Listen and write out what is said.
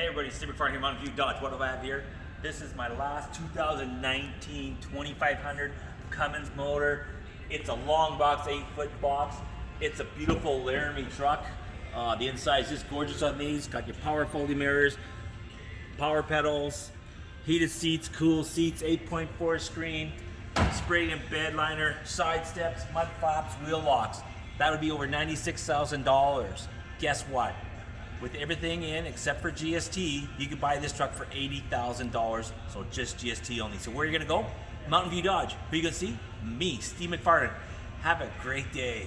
Hey everybody, Steve McFarland here, Mountain View Dodge. What do I have here? This is my last 2019 2500 Cummins motor. It's a long box, eight foot box. It's a beautiful Laramie truck. Uh, the inside is just gorgeous on these. Got your power folding mirrors, power pedals, heated seats, cool seats, 8.4 screen, sprayed in bed liner, side steps, mud flaps, wheel locks. That would be over $96,000. Guess what? With everything in except for GST, you could buy this truck for $80,000. So just GST only. So where are you gonna go? Mountain View Dodge. Who you gonna see? Me, Steve McFarland. Have a great day.